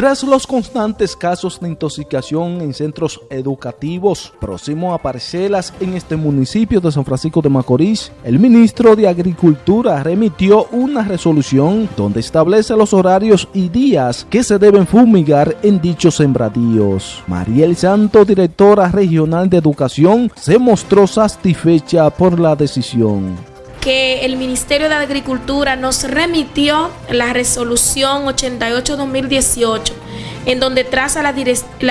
Tras los constantes casos de intoxicación en centros educativos próximo a parcelas en este municipio de San Francisco de Macorís, el ministro de Agricultura remitió una resolución donde establece los horarios y días que se deben fumigar en dichos sembradíos. Mariel Santo, directora regional de educación, se mostró satisfecha por la decisión que el Ministerio de Agricultura nos remitió la resolución 88-2018, en donde traza las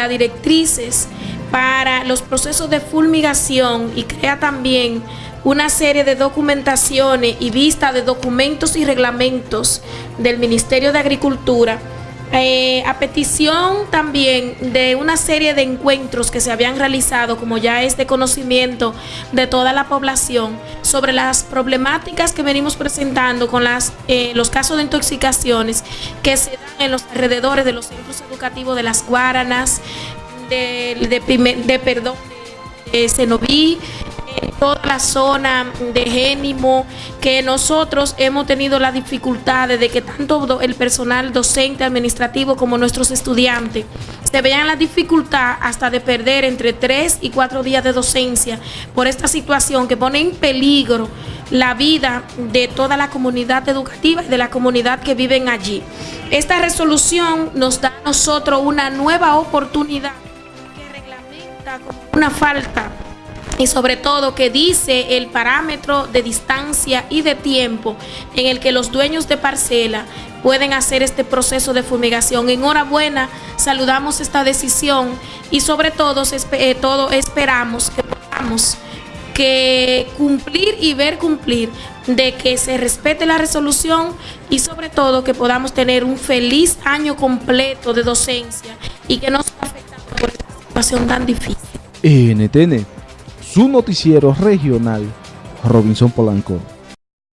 directrices para los procesos de fulmigación y crea también una serie de documentaciones y vista de documentos y reglamentos del Ministerio de Agricultura eh, a petición también de una serie de encuentros que se habían realizado, como ya es de conocimiento de toda la población, sobre las problemáticas que venimos presentando con las, eh, los casos de intoxicaciones que se dan en los alrededores de los centros educativos de las Guaranas, de, de, perdón, de Cenoví, toda la zona de Génimo, que nosotros hemos tenido la dificultad de que tanto el personal docente, administrativo como nuestros estudiantes se vean la dificultad hasta de perder entre tres y cuatro días de docencia por esta situación que pone en peligro la vida de toda la comunidad educativa y de la comunidad que viven allí. Esta resolución nos da a nosotros una nueva oportunidad que reglamenta como una falta y sobre todo que dice el parámetro de distancia y de tiempo en el que los dueños de parcela pueden hacer este proceso de fumigación. Enhorabuena, saludamos esta decisión y sobre todo, eh, todo esperamos que podamos que cumplir y ver cumplir de que se respete la resolución y sobre todo que podamos tener un feliz año completo de docencia y que no se afectado por esta situación tan difícil. NTN su noticiero regional, Robinson Polanco.